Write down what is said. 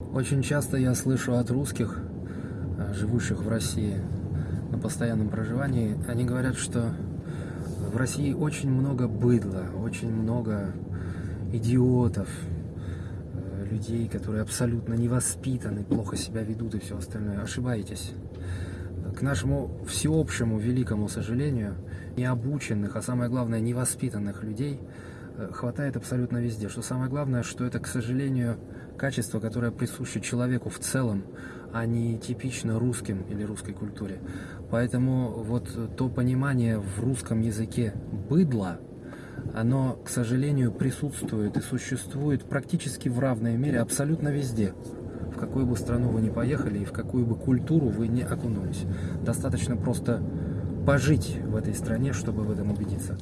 Очень часто я слышу от русских, э, живущих в России на постоянном проживании, они говорят, что в России очень много быдла, очень много идиотов, э, людей, которые абсолютно невоспитаны, плохо себя ведут и все остальное. Ошибаетесь. К нашему всеобщему великому сожалению, необученных, а самое главное, невоспитанных людей э, хватает абсолютно везде. Что самое главное, что это, к сожалению, качество, которое присуще человеку в целом, а не типично русским или русской культуре. Поэтому вот то понимание в русском языке быдла, оно, к сожалению, присутствует и существует практически в равной мере абсолютно везде. В какую бы страну вы ни поехали и в какую бы культуру вы не окунулись. Достаточно просто пожить в этой стране, чтобы в этом убедиться.